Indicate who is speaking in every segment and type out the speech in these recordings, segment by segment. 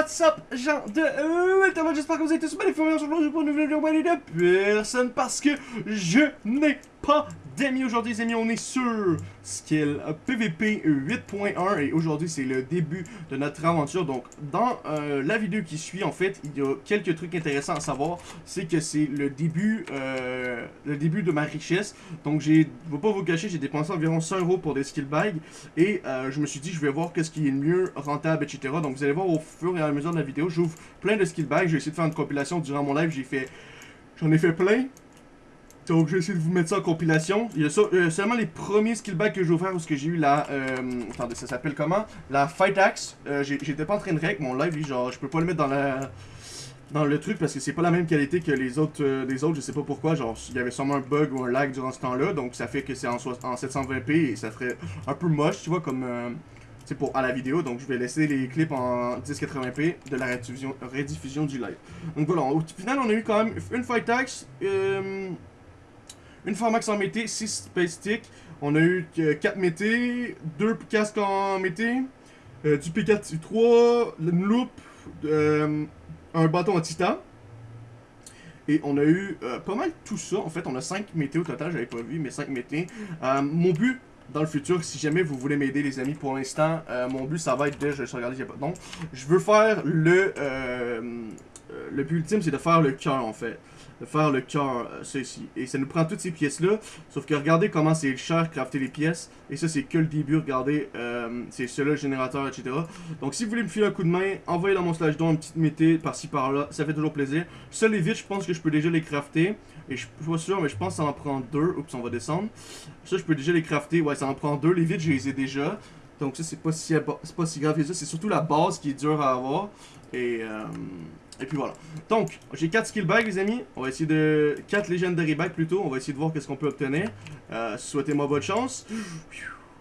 Speaker 1: What's up, gens de euh, j'espère que vous êtes tous bien informés aujourd'hui pour une nouvelle vidéo de personne parce que je n'ai pas d'amis. Aujourd'hui amis, on est sur skill PVP 8.1 et aujourd'hui c'est le début de notre aventure. Donc dans euh, la vidéo qui suit en fait il y a quelques trucs intéressants à savoir. C'est que c'est le début euh, le début de ma richesse. Donc je vais pas vous cacher j'ai dépensé environ 100 euros pour des skill bags et euh, je me suis dit je vais voir qu'est-ce qui est le mieux rentable etc donc vous allez voir au fur et à mesure de la vidéo j'ouvre plein de skill bags, j'ai essayé de faire une compilation durant mon live. J'ai fait j'en ai fait plein donc, je vais essayer de vous mettre ça en compilation. Il y a euh, seulement les premiers skill bags que j'ai offert parce que j'ai eu la... Euh, attendez, ça s'appelle comment? La Fight Axe. Euh, J'étais pas en train de règle mon live, genre, je peux pas le mettre dans la... Dans le truc parce que c'est pas la même qualité que les autres, euh, les autres, je sais pas pourquoi, genre il y avait sûrement un bug ou un lag durant ce temps-là, donc ça fait que c'est en, en 720p et ça ferait un peu moche, tu vois, comme c'est pour à la vidéo, donc je vais laisser les clips en 1080p de la rediffusion, rediffusion du live. Donc voilà, au final on a eu quand même une Fight Axe, euh, une Formax en mété, 6 Space Stick. On a eu 4 mété, 2 casques en mété, euh, du P4 3, une loupe, euh, un bâton en titan. Et on a eu euh, pas mal tout ça. En fait, on a 5 mété au total, j'avais pas vu, mais 5 mété. mon but dans le futur, si jamais vous voulez m'aider les amis, pour l'instant, mon but ça va être de, je s'il n'y a pas de Je veux faire le, le but ultime, c'est de faire le cœur en fait de faire le cœur, euh, ici. Et ça nous prend toutes ces pièces-là, sauf que regardez comment c'est cher crafter les pièces. Et ça, c'est que le début, regardez, euh, c'est cela, le générateur, etc. Donc si vous voulez me filer un coup de main, envoyez dans mon slash don un petit mété par-ci par-là, ça fait toujours plaisir. Ça, les vitres, je pense que je peux déjà les crafter. Et je suis pas sûr, mais je pense que ça en prend deux. Oups, on va descendre. Ça, je peux déjà les crafter. Ouais, ça en prend deux. Les vitres, je les ai déjà. Donc ça, c'est pas si, pas si grave que ça. C'est surtout la base qui est dure à avoir. Et... Euh, et puis voilà. Donc, j'ai 4 skill bags, les amis. On va essayer de... 4 legendary bags, plutôt. On va essayer de voir qu'est-ce qu'on peut obtenir. Euh, Souhaitez-moi bonne chance.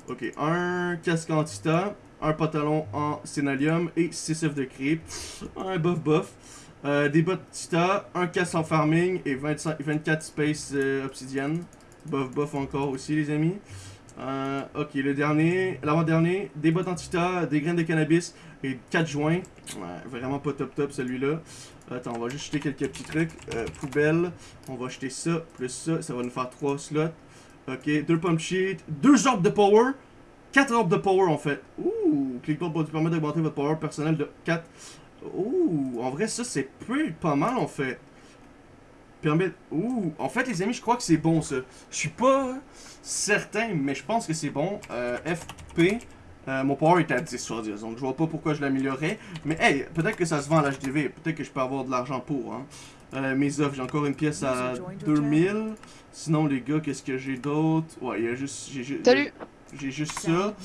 Speaker 1: Ok, un casque en tita, un pantalon en sénalium et 6 œufs de creep. Un buff buff. Euh, des bottes tita, un casque en farming et 25, 24 space euh, obsidienne. Buff buff encore aussi, les amis. Euh, ok, le dernier, l'avant-dernier, des bottes en tita, des graines de cannabis et 4 joints. Vraiment pas top top celui-là. Attends, on va juste jeter quelques petits trucs. Euh, poubelle, on va jeter ça, plus ça, ça va nous faire 3 slots. Ok, 2 pump sheets, 2 orbes de power, 4 orbes de power en fait. Ouh, clickbait pour permettre d'augmenter votre power personnel de 4. Ouh, en vrai ça c'est pas mal en fait. Permet... Ouh, en fait les amis je crois que c'est bon ça. Je suis pas certain mais je pense que c'est bon. Euh, FP, euh, mon power est à 10 sur 10, donc je vois pas pourquoi je l'améliorerais. Mais hey, peut-être que ça se vend à l'HDV, peut-être que je peux avoir de l'argent pour. Hein. Euh, mes offres, j'ai encore une pièce à 2000. Sinon, les gars, qu'est-ce que j'ai d'autre? Ouais, il y a juste...
Speaker 2: Salut
Speaker 1: J'ai juste ça.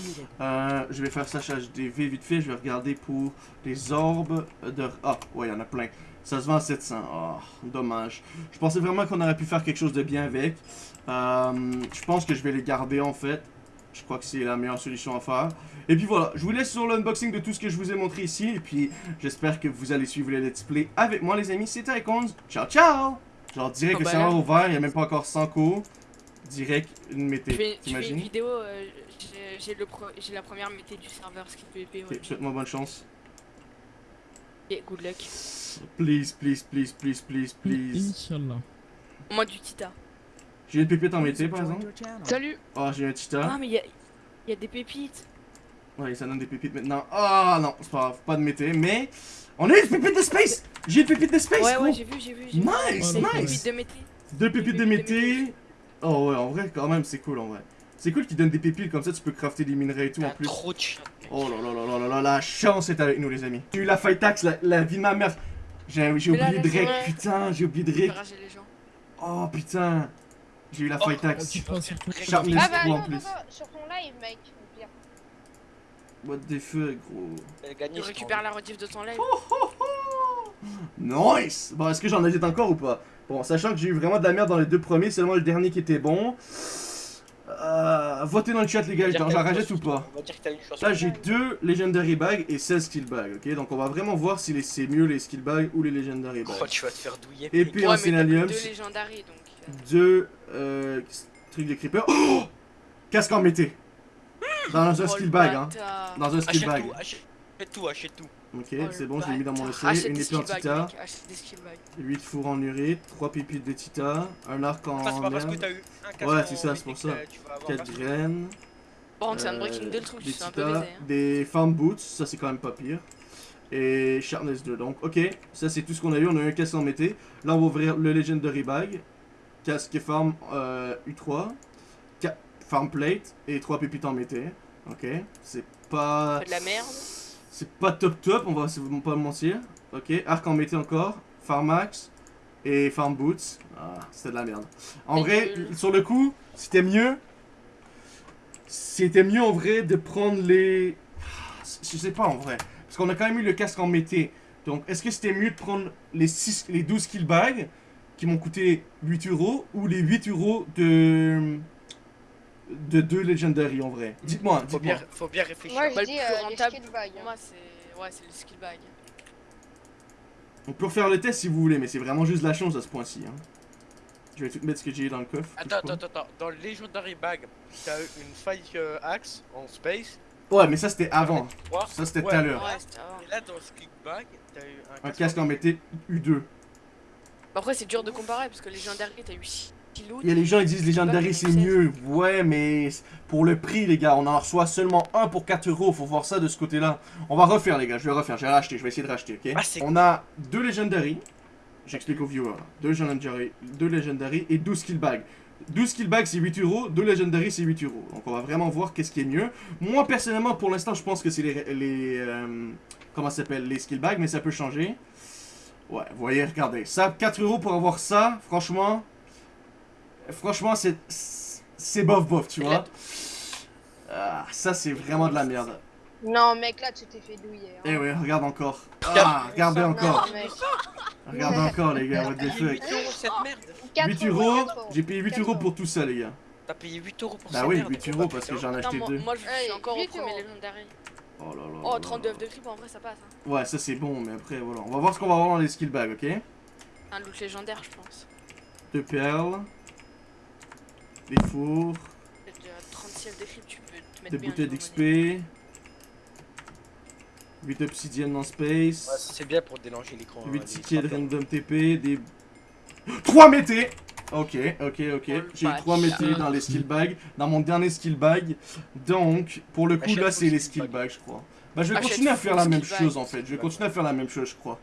Speaker 1: Euh, je vais faire ça chez HDV vite fait. Je vais regarder pour les orbes de... Ah, ouais, il y en a plein. Ça se vend à 700. Oh, dommage. Je pensais vraiment qu'on aurait pu faire quelque chose de bien avec. je pense que je vais les garder, en fait. Je crois que c'est la meilleure solution à faire. Et puis voilà, je vous laisse sur l'unboxing de tout ce que je vous ai montré ici. Et puis, j'espère que vous allez suivre les let's play avec moi, les amis. C'était Icons. Ciao, ciao! Genre, direct que c'est ouvert, il n'y a même pas encore 100 coups. Direct, une mété.
Speaker 2: Une vidéo, euh, j'ai la première mété du serveur PvP.
Speaker 1: Ouais. souhaite-moi bonne chance.
Speaker 2: Et good luck.
Speaker 1: Please, please, please, please, please, please.
Speaker 3: Inch'Allah.
Speaker 2: Moi du Tita.
Speaker 1: J'ai une pépite en mété par exemple.
Speaker 2: Salut
Speaker 1: Oh, j'ai un tita.
Speaker 2: Ah, mais il y, a des pépites.
Speaker 1: Ouais, ça donne des pépites maintenant. Ah oh, non, c'est pas grave, pas de mété, mais. On a une pépite de space J'ai une pépite de space
Speaker 2: Ouais, ouais, j'ai vu, j'ai vu.
Speaker 1: Nice, nice
Speaker 2: de mété.
Speaker 1: Deux pépites de mété. Oh ouais, en vrai, quand même, c'est cool en vrai. C'est cool qu'ils donnent des pépites comme ça, tu peux crafter des minerais et tout en plus.
Speaker 4: Trop de
Speaker 1: Oh là là là là là là, la chance est avec nous les amis. J'ai eu la fight tax, la, vie de ma mère. J'ai oublié de putain, j'ai oublié de rec. Oh putain. J'ai eu la fight axe.
Speaker 5: Sharpness ah, bah, 3 en plus. Sur ton live, mec.
Speaker 1: What the fuck, gros.
Speaker 2: Tu récupères la rediff de ton live.
Speaker 1: nice Bon, est-ce que j'en ai encore ou pas? Bon, sachant que j'ai eu vraiment de la merde dans les deux premiers, seulement le dernier qui était bon. Euh, votez dans le chat les gars, j'en rajoute ou pas Là j'ai deux Legendary Bags et 16 Skill Bags, ok? Donc on va vraiment voir si c'est mieux les Skill Bags ou les Legendary Bags.
Speaker 4: Oh, tu vas te faire douiller.
Speaker 1: Et puis en
Speaker 2: deux Legendary donc
Speaker 1: deux euh, trucs de creeper. Oh Casque en mété. Dans un oh, skill bag, hein. Dans un skill bag.
Speaker 4: achète tout, achète tout.
Speaker 1: Ok,
Speaker 2: Oh,
Speaker 1: c'est bon, je l'ai mis dans mon essai. Une épée en tita,
Speaker 2: mec, achète des skill bags.
Speaker 1: 8 fours en urite, 3 pépites de tita, un arc en
Speaker 3: Enfin, c'est pas parce que
Speaker 1: merde,
Speaker 3: t'as eu un casque
Speaker 1: Ouais, c'est ça, c'est pour ça.
Speaker 3: euh, tu vas avoir
Speaker 1: 4
Speaker 3: parce que-
Speaker 1: graines,
Speaker 2: contre, c'est un
Speaker 1: euh,
Speaker 2: breaking de le truc,
Speaker 1: des
Speaker 2: c'est un peu baisé. Hein.
Speaker 1: des farm boots, ça c'est quand même pas pire. Et Sharpness 2, donc ok, ça c'est tout ce qu'on a eu, on a eu un casque en mété. Là on va ouvrir le Legendary Bag, casque et farm euh, U3, ca- farm plate et 3 pépites en mété. Ok, c'est pas...
Speaker 2: De la merde.
Speaker 1: C'est pas top top, on va pas mentir. Ok, arc en mété encore, Farmax et Farm Boots. Ah, c'était de la merde. En vrai, sur le coup, c'était mieux. C'était mieux en vrai de prendre les. Je sais pas en vrai. Parce qu'on a quand même eu le casque en mété. Donc, est-ce que c'était mieux de prendre les, 6, les 12 kill bags qui m'ont coûté 8 euros ou les 8 euros de. De deux Legendary en vrai Dites-moi,
Speaker 3: Faut bien, faut bien réfléchir.
Speaker 5: Moi, je
Speaker 2: Bah, le
Speaker 5: dis
Speaker 2: plus
Speaker 5: euh,
Speaker 2: rentable
Speaker 5: skill
Speaker 2: moi, c'est. Ouais, c'est le skill bag.
Speaker 1: On peut refaire le test si vous voulez, mais c'est vraiment juste la chance à ce point-ci. Hein. Je vais tout mettre ce que j'ai dans le coffre.
Speaker 3: Attends, attends, attends, attends. Dans le Legendary Bag, t'as eu une faille euh, axe en space?
Speaker 1: Ouais, mais ça c'était avant.
Speaker 3: 3.
Speaker 1: Ça c'était tout à l'heure.
Speaker 3: Et là, dans ce Click Bag, t'as eu un
Speaker 1: Un casque en mété U2.
Speaker 2: Bah, Après, c'est dur de comparer parce que légendaire, t'as eu 6
Speaker 1: Il y a les gens ils disent Legendary
Speaker 2: Pas
Speaker 1: c'est mieux. Ouais, mais pour le prix, les gars, on en reçoit seulement un pour 4 euros. Faut voir ça de ce côté-là. On va refaire, les gars. Je vais refaire. Je vais racheter. Je vais essayer de racheter, ok?
Speaker 3: Ah,
Speaker 1: On a deux Legendary. J'explique aux viewers. Deux Legendary, deux Legendary et 12 kill bags. 12 kill bags c'est 8 euros, 2 Legendary c'est 8 euros. Donc on va vraiment voir qu'est-ce qui est mieux. Moi personnellement pour l'instant je pense que c'est les... les euh, comment ça s'appelle Les skill bags mais ça peut changer. Ouais, vous voyez, regardez. Ça, 4 euros pour avoir ça, franchement... Franchement c'est... C'est bof bof, tu vois. Ah, ça c'est vraiment de la merde.
Speaker 5: Non, mec, là, tu t'es fait douiller. hein.
Speaker 1: Eh oui, regarde encore. Ah, regardez encore.
Speaker 5: Non, mec.
Speaker 1: Regardez encore les gars, what the fuck.
Speaker 3: 8 euros cette merde.
Speaker 5: 4
Speaker 1: 8 euros,
Speaker 5: quatre
Speaker 1: j'ai payé 8
Speaker 5: 4
Speaker 1: euros pour tout ça les gars.
Speaker 3: T'as payé 8 euros pour
Speaker 1: Bah
Speaker 3: cette
Speaker 1: oui,
Speaker 3: merde.
Speaker 1: 8
Speaker 3: Oh,
Speaker 1: euros parce que j'en ai acheté
Speaker 2: moi,
Speaker 1: deux.
Speaker 2: moi, je suis
Speaker 5: Hey,
Speaker 2: encore au
Speaker 5: 8
Speaker 2: premier
Speaker 5: euros.
Speaker 2: légendary.
Speaker 1: Oh là là.
Speaker 2: Oh,
Speaker 1: là
Speaker 2: 32
Speaker 1: là.
Speaker 2: de creep, en vrai, ça passe. Hein.
Speaker 1: Ouais, ça c'est bon, mais après voilà. On va voir ce qu'on va avoir dans les skill bags, ok?
Speaker 2: Un loot légendaire, je pense.
Speaker 1: Deux perles. Des fours.
Speaker 2: Peut-être déjà 30 ciels de creep, tu peux te mettre
Speaker 1: Des bouteilles d'XP.
Speaker 2: monnaie.
Speaker 1: 8 obsidiennes dans
Speaker 3: Ouais,
Speaker 1: space.
Speaker 3: c'est bien pour délanger l'écran.
Speaker 1: 8
Speaker 3: euh,
Speaker 1: tickets de random TP. Des. 3 métés Ok, ok, ok. J'ai eu 3
Speaker 2: bâtard.
Speaker 1: métés dans les skill bags. Dans mon dernier skill bag. Donc, pour le coup,
Speaker 3: Achète
Speaker 1: là c'est
Speaker 3: le
Speaker 1: les
Speaker 3: skill
Speaker 1: skill
Speaker 3: bag.
Speaker 1: bags, je crois. Bah, je vais
Speaker 2: Achète
Speaker 1: continuer à faire la même chose
Speaker 2: bag.
Speaker 1: en fait. Je vais continuer à faire la même chose, je crois.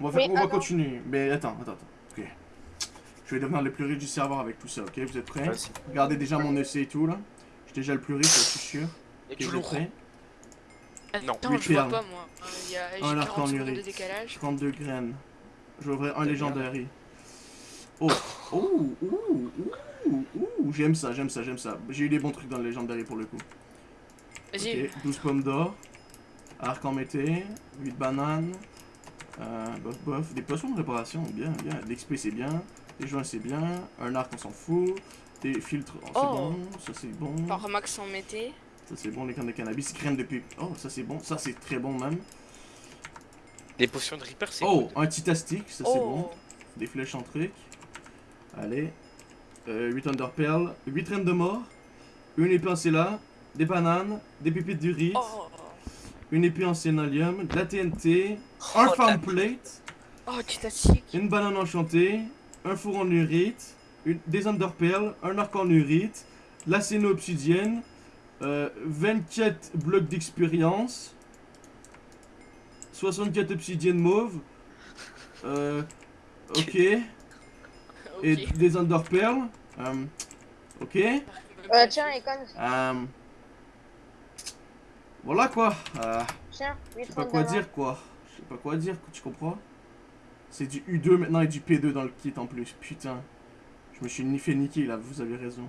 Speaker 1: On va, faire, on va continuer. Mais attends, attends, attends. Je vais devenir le plus riche du serveur avec tout ça, ok? Vous êtes prêts? Regardez déjà mon essai et tout là. Je suis déjà le plus riche, je suis sûr.
Speaker 3: Et
Speaker 1: Ok,
Speaker 3: du
Speaker 1: vous êtes
Speaker 3: lourd.
Speaker 1: prêts?
Speaker 3: Non,
Speaker 2: Attends, je vois
Speaker 1: perles.
Speaker 2: pas moi. Il y a j'ai
Speaker 1: Un arc
Speaker 2: 40
Speaker 1: en
Speaker 2: secondes de décalage.
Speaker 1: 32 graines. Je vais ouvrir un
Speaker 3: C'est
Speaker 1: légendary. Oh, oh, ouh, ouh, ouh, j'aime ça, j'aime ça, j'aime ça. J'ai eu des bons trucs dans le légendary pour le coup.
Speaker 2: Vas-y.
Speaker 1: Ok, 12 pommes d'or. Arc en mété. 8 bananes. Euh, bof bof. Des poissons de réparation, bien, bien. L'XP c'est bien. Des joints c'est bien. Un arc on s'en fout. Des filtres, oh, c'est
Speaker 2: Oh.
Speaker 1: bon. Ça c'est bon.
Speaker 2: Par max en mété.
Speaker 1: Ça c'est bon, les cannes de cannabis. Crème de pipe. Oh, ça c'est bon. Ça c'est très bon même.
Speaker 3: Les potions de Reaper, c'est
Speaker 1: Oh, un titastic, ça c'est bon.
Speaker 2: Oh.
Speaker 1: Des flèches en truc. Allez. Euh, 8 Under Pearl. 8 reines de mort. Une épée en Cella. Des bananes. Des pépites d'urite.
Speaker 2: Oh.
Speaker 1: Une épée en Sénalium. De la TNT. Un farm
Speaker 3: la-
Speaker 1: plate.
Speaker 2: Oh, titatique.
Speaker 1: Une banane enchantée. Un four en urite. Une, des Under Pearl. Un arc en urite. La séno obsidienne. euh, 24 blocs d'expérience. 64 obsidiennes mauve. Euh, ok. Et des Under Pearl. Euh, ok.
Speaker 5: Euh, tiens, Econ,
Speaker 1: Euh, voilà quoi. Euh,
Speaker 5: tiens,
Speaker 1: je
Speaker 5: 8
Speaker 1: sais pas quoi dire quoi. Je sais pas quoi dire, tu comprends? C'est du U2 maintenant et du P2 dans le kit en plus. Putain. Je me suis ni fait niquer là, vous avez raison.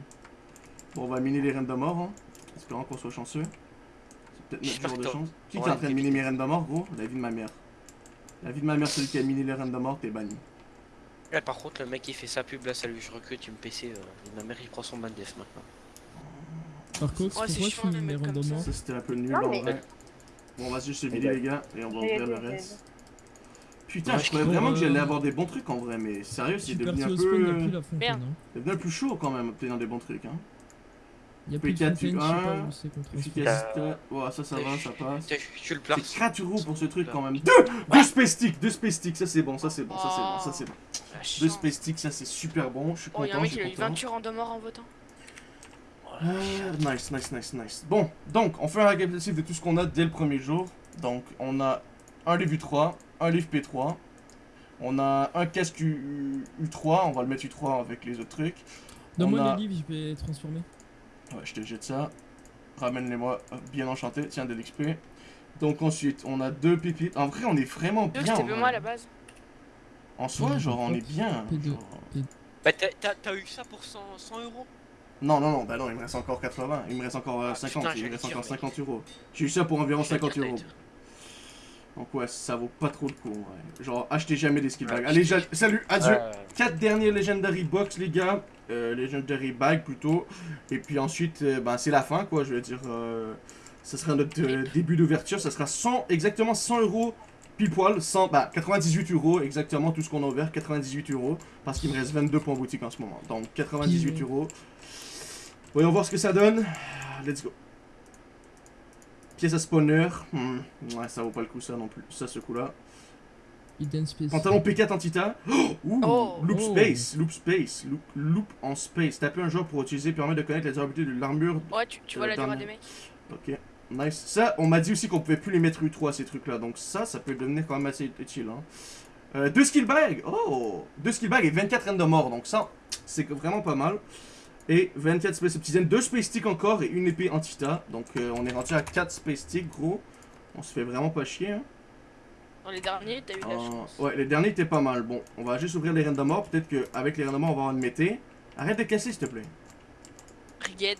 Speaker 1: Bon, on va miner les reines de mort, hein. Espérant qu'on soit chanceux. C'est peut-être notre jour de chance. Qui est en train de miner mes reines de mort, gros? La vie de ma mère. La vie de ma mère, celui qui a miné les reines de mort, t'es banni.
Speaker 3: Ouais, par contre, le mec il fait sa pub là, salut, je recrute, tu me PC. euh, ma mère il prend son ban def maintenant.
Speaker 4: Par contre,
Speaker 2: Ouais, c'est
Speaker 4: pourquoi
Speaker 2: chiant,
Speaker 4: tu
Speaker 2: les
Speaker 1: Ça, c'était un peu nul
Speaker 5: Non,
Speaker 1: en vrai. Bon, on va juste se vider, les gars, et on va ouvrir le reste. Putain,
Speaker 3: Ouais,
Speaker 1: je croyais
Speaker 4: crois,
Speaker 1: vraiment que j'allais
Speaker 4: euh,
Speaker 1: avoir des bons trucs en vrai, mais sérieux, c'est devenu un
Speaker 4: spawn
Speaker 1: peu. C'est devenu un peu chaud quand même, obtenir des bons trucs. Hein.
Speaker 4: Il y a plus de
Speaker 1: P4,
Speaker 4: fontaine, je sais pas
Speaker 1: un.
Speaker 4: où c'est qu'on trouve.
Speaker 1: Efficacité. Ouais, ça, ça va, ça passe.
Speaker 3: Tu le
Speaker 1: C'est
Speaker 3: places.
Speaker 1: 4 euros pour ce truc quand même. Deux Deux space sticks, deux space sticks, ça c'est bon, ça c'est bon, ça c'est bon, ça c'est bon. Deux space sticks, ça c'est super bon, je suis
Speaker 2: Oh, y'a un
Speaker 1: content,
Speaker 2: mec
Speaker 1: je
Speaker 2: qui a
Speaker 1: suis
Speaker 2: eu
Speaker 1: content.
Speaker 2: 28 random morts en votant.
Speaker 1: Euh, nice, nice, nice, nice. Bon, donc, on fait un récapitulatif de tout ce qu'on a dès le premier jour. Donc, on a un livre U3, un livre P3. On a un casque U, 3 on va le mettre U3 avec les autres trucs.
Speaker 4: Donne-moi
Speaker 1: On a-
Speaker 4: les livres, je vais transformer.
Speaker 1: Ouais, je te jette ça. Ramène-les-moi, euh, bien enchanté. Tiens, de l'XP. Donc, ensuite, on a deux pépites. En vrai, on est vraiment bien.
Speaker 2: c'était
Speaker 1: en
Speaker 2: peu
Speaker 1: vrai.
Speaker 2: moi à la base.
Speaker 1: En soi,
Speaker 4: Ouais,
Speaker 1: genre, on
Speaker 4: P2.
Speaker 1: est bien.
Speaker 4: P2.
Speaker 1: genre.
Speaker 3: Bah, t'as- eu ça pour 100, 100 euros?
Speaker 1: Non, non, non, bah non, il me reste encore 80. Il me reste encore euh,
Speaker 3: Ah,
Speaker 1: 50.
Speaker 3: putain,
Speaker 1: il me reste
Speaker 3: dire,
Speaker 1: encore
Speaker 3: mec.
Speaker 1: 50 euros. J'ai eu ça pour environ
Speaker 3: J'allais
Speaker 1: 50
Speaker 3: dire
Speaker 1: euros. Donc ouais, ça vaut pas trop le coup. ouais. Genre, achetez jamais des skill bags. Allez, salut, adieu.
Speaker 3: Ouais.
Speaker 1: 4 derniers Legendary Box, les gars. Euh, Legendary Bag plutôt. Et puis ensuite, euh, ben, c'est la fin, quoi. Je veux dire, euh, ça sera notre euh, début d'ouverture. Ça sera 100, exactement 100 euros pile poil. 100, bah, 98 euros, exactement tout ce qu'on a ouvert. 98 euros. Parce qu'il me reste 22 points boutique en ce moment. Donc 98
Speaker 4: Pile.
Speaker 1: euros. Voyons voir ce que ça donne. Let's go. Pièce à spawner. Hmm, Ouais, ça vaut pas le coup, ça non plus. Ça, ce coup-là. Pantalon P4 anti-tas. Oh, ouh,
Speaker 2: Oh.
Speaker 1: loop
Speaker 4: Oh.
Speaker 1: space, loop space, loop, loop en space. Taper un joueur pour utiliser permet de connaître la durabilité de l'armure.
Speaker 2: Ouais, tu, tu vois
Speaker 1: Euh,
Speaker 2: la durée
Speaker 1: dernier.
Speaker 2: des mecs.
Speaker 1: Ok, nice. Ça, on m'a dit aussi qu'on pouvait plus les mettre U3 ces trucs-là. Donc ça, ça peut devenir quand même assez utile. Hein. Euh, deux skill bags. Oh, deux skill bags et 24 reines de mort. Donc ça, c'est vraiment pas mal. Et 24 space obsidian, deux space sticks encore et une épée antita. Donc euh, on est rendu à 4 space sticks, gros. On se fait vraiment pas chier. Hein.
Speaker 2: Dans les derniers, t'as eu la
Speaker 1: Euh,
Speaker 2: chance.
Speaker 1: ouais, les derniers étaient pas mal. Bon, on va juste ouvrir les mort. Peut-être qu'avec les mort, on va avoir une mété. Arrête de casser, s'il te plaît.
Speaker 2: Brigade.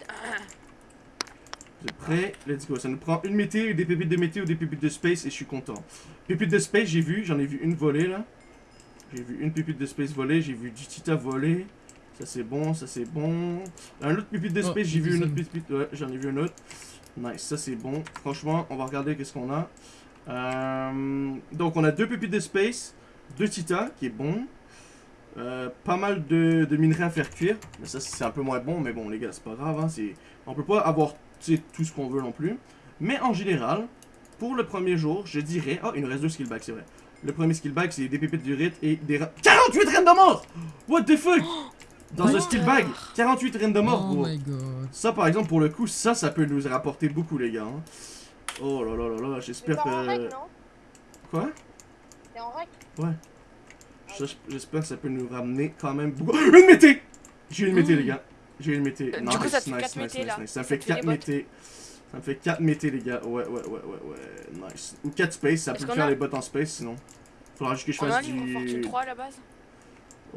Speaker 1: Vous êtes prêts? Let's go. Ça nous prend une mété, des pépites de mété ou des pépites de space et je suis content. Pépites de space, j'ai vu. J'en ai vu une voler là. J'ai vu une pépite de space voler. J'ai vu du tita voler. Ça c'est bon, ça c'est bon. Un autre pépite de
Speaker 4: Oh,
Speaker 1: space, j'ai vu une autre
Speaker 4: ça.
Speaker 1: pépite. Ouais, j'en ai vu une autre. Nice, ça c'est bon. Franchement, on va regarder qu'est-ce qu'on a. Euh, donc on a deux pépites de space, deux tita qui est bon. Euh, pas mal de, de minerais à faire cuire. Mais ça c'est un peu moins bon, mais bon les gars, c'est pas grave. Hein, c'est... On peut pas avoir tout ce qu'on veut non plus. Mais en général, pour le premier jour, je dirais. Oh, il nous reste deux skill bags, c'est vrai. Le premier skill bag, c'est des pépites du rite et des. ra- 48 reines de mort What the fuck? Dans un
Speaker 2: the-
Speaker 1: bag, 48 reines de mort,
Speaker 4: Oh
Speaker 1: gros.
Speaker 4: my god.
Speaker 1: Ça, par exemple, pour le coup, ça, ça peut nous rapporter beaucoup, les gars. hein. Oh là là là là, j'espère
Speaker 5: en
Speaker 1: que.
Speaker 5: règle, non?
Speaker 1: Quoi?
Speaker 5: T'es en règle
Speaker 1: Ça, J'espère que ça peut nous ramener quand même beaucoup. Une mété J'ai une mété, les gars. J'ai une mété.
Speaker 2: Euh,
Speaker 1: Nice,
Speaker 2: coup, ça
Speaker 1: nice,
Speaker 2: quatre
Speaker 1: nice, nice. Ça me
Speaker 2: Ça
Speaker 1: fait
Speaker 2: te fait
Speaker 1: 4
Speaker 2: les bottes.
Speaker 1: métés. Ça me fait 4 métés, les gars. Ouais, ouais, ouais, ouais, ouais. Nice. Ou 4 space, ça peut faire
Speaker 2: a-
Speaker 1: les bottes en space sinon. Faudra juste que je
Speaker 2: On a un
Speaker 1: fasse
Speaker 2: Fortune
Speaker 1: du.
Speaker 2: 3 à la base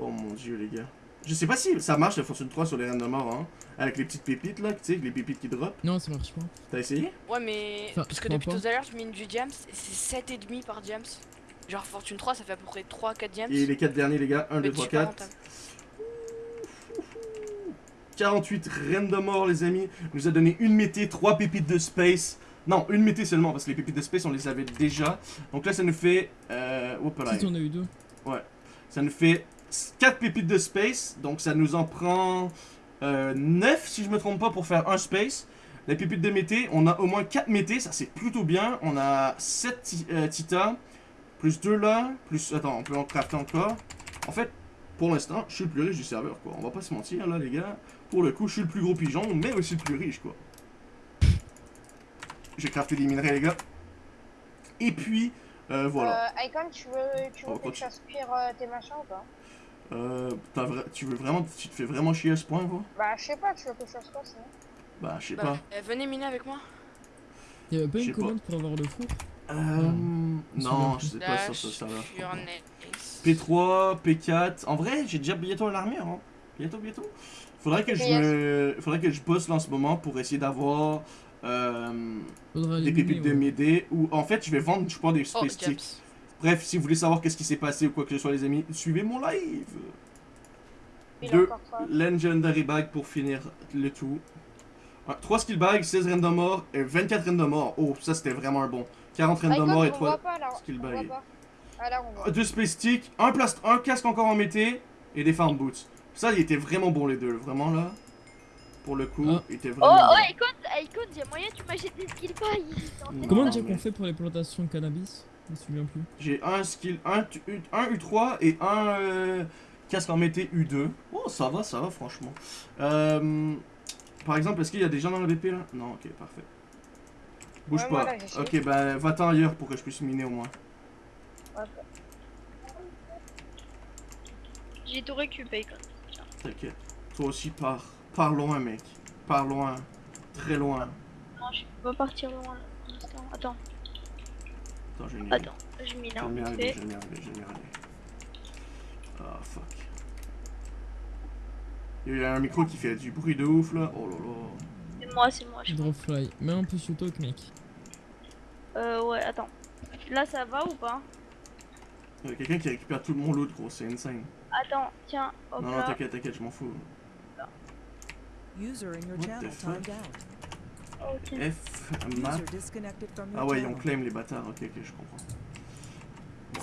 Speaker 1: Oh mon dieu, les gars. Je sais pas si ça marche la Fortune 3 sur les reines de mort, hein. Avec les petites pépites là, tu sais, les pépites qui drop.
Speaker 4: Non, ça marche pas.
Speaker 1: T'as essayé?
Speaker 2: Ouais, mais.
Speaker 4: Enfin,
Speaker 2: Parce
Speaker 4: je
Speaker 2: que depuis
Speaker 4: pas.
Speaker 2: tout à l'heure, je mine du Diams, et c'est 7,5 par Diams. Genre Fortune 3, ça fait à peu près 3-4 Diams.
Speaker 1: Et les 4 derniers, les gars. 1, 2,
Speaker 2: Mais
Speaker 1: 3,
Speaker 2: super
Speaker 1: 4.
Speaker 2: rentable.
Speaker 1: 48 reines de mort, les amis. Nous a donné une mété, 3 pépites de space. Non, une mété seulement, parce que les pépites de space, on les avait déjà. Donc là, ça nous fait. Euh, hop là.
Speaker 4: Si on a eu deux.
Speaker 1: Ça nous fait 4 pépites de space. Donc ça nous en prend euh, 9, si je me trompe pas, pour faire un space. Les pépites de mété, on a au moins 4 mété, ça c'est plutôt bien. On a 7 ti euh, titas, plus 2 là, plus. Attends, on peut en crafter encore. En fait, pour l'instant, je suis le plus riche du serveur, quoi. On va pas se mentir, là, les gars. Pour le coup, je suis le plus gros pigeon, mais aussi le plus riche, quoi. J'ai crafté des minerais, les gars. Et puis, euh, voilà.
Speaker 5: Euh, Icon, tu veux, tu veux
Speaker 1: Oh,
Speaker 5: que je
Speaker 1: continue.
Speaker 5: fasse cuire euh, tes machins ou pas?
Speaker 1: Euh, vra- tu veux vraiment. Tu te fais vraiment chier à ce point, quoi
Speaker 5: Bah, je sais pas, tu veux que je fasse quoi sinon
Speaker 1: Bah, je sais
Speaker 2: Bah,
Speaker 1: pas.
Speaker 2: euh, venez miner avec moi.
Speaker 4: Il y avait pas
Speaker 1: Je sais
Speaker 4: une
Speaker 1: pas.
Speaker 4: commande pour avoir le four?
Speaker 1: Euh, non, je sais pas ça, ça, ça va.
Speaker 2: Furnace.
Speaker 1: P3, P4. En vrai, j'ai déjà bientôt l'armure. Hein. Bientôt, bientôt. Faudrait que je me... Faudrait que je bosse là en ce moment pour essayer d'avoir euh, des
Speaker 4: les
Speaker 1: pépites
Speaker 4: miner,
Speaker 1: de
Speaker 4: ouais.
Speaker 1: m'aider. Ou en fait, je vais vendre, je pense, des
Speaker 2: Oh,
Speaker 1: space sticks.
Speaker 2: Diams.
Speaker 1: Bref, si vous voulez savoir qu'est-ce qui s'est passé ou quoi que ce soit, les amis, suivez mon live.
Speaker 5: Il
Speaker 1: Deux. Legendary bag pour finir le tout. 3 skill bags, 16 reines de mort et 24 reines de mort. Oh, ça c'était vraiment un bon. 40 reines de
Speaker 5: Icon,
Speaker 1: mort et
Speaker 5: on voit
Speaker 1: 3.
Speaker 5: pas là.
Speaker 1: skill
Speaker 5: on
Speaker 1: bag.
Speaker 5: voit pas. Ah.
Speaker 1: Deux space sticks, un, plast un casque encore en mété et des farm boots. Ça, il était vraiment bon les deux, vraiment là. pour le coup,
Speaker 4: Ah.
Speaker 1: était
Speaker 5: Oh,
Speaker 1: vraiment
Speaker 5: oh,
Speaker 1: bon.
Speaker 5: écoute, écoute, il y a moyen que tu m'achètes des skill pas
Speaker 1: Non,
Speaker 4: Comment dire
Speaker 1: mais-
Speaker 4: qu'on fait pour les plantations de cannabis? Je me souviens plus.
Speaker 1: J'ai un skill, un, tu- un U3 et un euh, casque en mété U2. Oh, ça va, ça va, franchement. Euh, par exemple, est-ce qu'il y a des gens dans la BP là? Non, ok, parfait. Bouge
Speaker 5: Ouais,
Speaker 1: pas.
Speaker 5: là,
Speaker 1: ok, ben va-t'en ailleurs pour que je puisse miner au moins.
Speaker 5: J'ai tout récupéré quand
Speaker 1: T'inquiète. Toi aussi, pars. Pars loin, mec. Pars loin. Très loin.
Speaker 5: Non, je peux pas partir loin là, pour l'instant. Attends,
Speaker 1: Attends, je vais
Speaker 5: attends, je
Speaker 1: m'y
Speaker 5: vite
Speaker 1: arriver,
Speaker 5: fait.
Speaker 1: je vais m'y arriver, je vais m'y arriver. Ah, fuck. Il y a un micro qui fait du bruit de ouf là. Oh là là.
Speaker 5: C'est moi, c'est moi, je.
Speaker 4: Dropfly. Mets un peu sur talk, mec.
Speaker 5: Euh, ouais, attends. Là, ça va ou pas?
Speaker 1: Il y a quelqu'un qui récupère tout le monde loot, gros, c'est insane.
Speaker 5: Attends, tiens, hop
Speaker 1: non, non, t'inquiète, t'inquiète, je m'en fous.
Speaker 6: User in your channel
Speaker 1: fuck?
Speaker 6: timed out.
Speaker 1: F, map. Ah ouais, ont claim les bâtards, ok, ok, je comprends.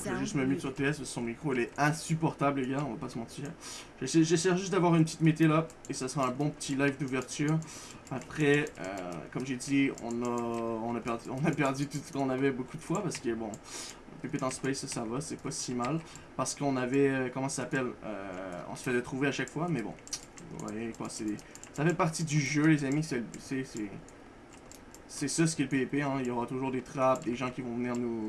Speaker 1: Je vais juste me mute sur TS parce que son micro il est insupportable, les gars, on va pas se mentir. J'essaie juste d'avoir une petite mété là et ça sera un bon petit live d'ouverture. Après, euh, comme j'ai dit, on a, on, a perdu, on a perdu tout ce qu'on avait beaucoup de fois parce que bon, Pépite en Space, ça, va, c'est pas si mal. Parce qu'on avait, euh, comment ça s'appelle, euh, on se fait de trouver à chaque fois, mais bon, vous voyez quoi, c'est ça fait partie du jeu, les amis, c'est c'est- ça ce qu'est le hein. il y aura toujours des trappes, des gens qui vont venir nous,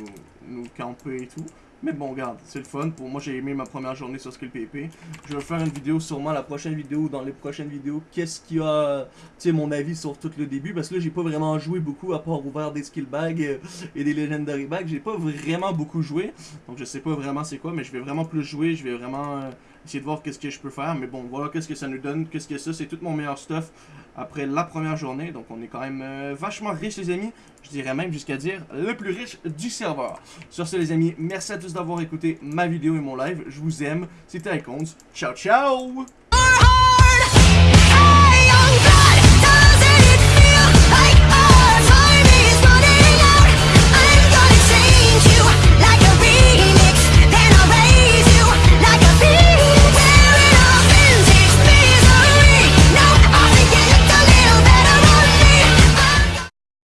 Speaker 1: nous camper et tout. Mais bon, regarde, c'est le fun. Pour moi, j'ai aimé ma première journée sur Skill PvP. Je vais faire une vidéo, sûrement la prochaine vidéo, ou dans les prochaines vidéos, qu'est-ce qu'il y a, tu sais, mon avis sur tout le début? Parce que là, j'ai pas vraiment joué beaucoup, à part ouvert des skill bags euh, et des legendary bags. J'ai pas vraiment beaucoup joué. Donc, je sais pas vraiment c'est quoi, mais je vais vraiment plus jouer. Je vais vraiment euh, essayer de voir qu'est-ce que je peux faire. Mais bon, voilà qu'est-ce que ça nous donne. Qu'est-ce que ça, c'est tout mon meilleur stuff après la première journée. Donc, on est quand même euh, vachement riche, les amis. Je dirais même jusqu'à dire le plus riche du serveur. Sur ce, les amis, merci à tous d'avoir écouté ma vidéo et mon live. Je vous aime. C'était Icons. Ciao, ciao!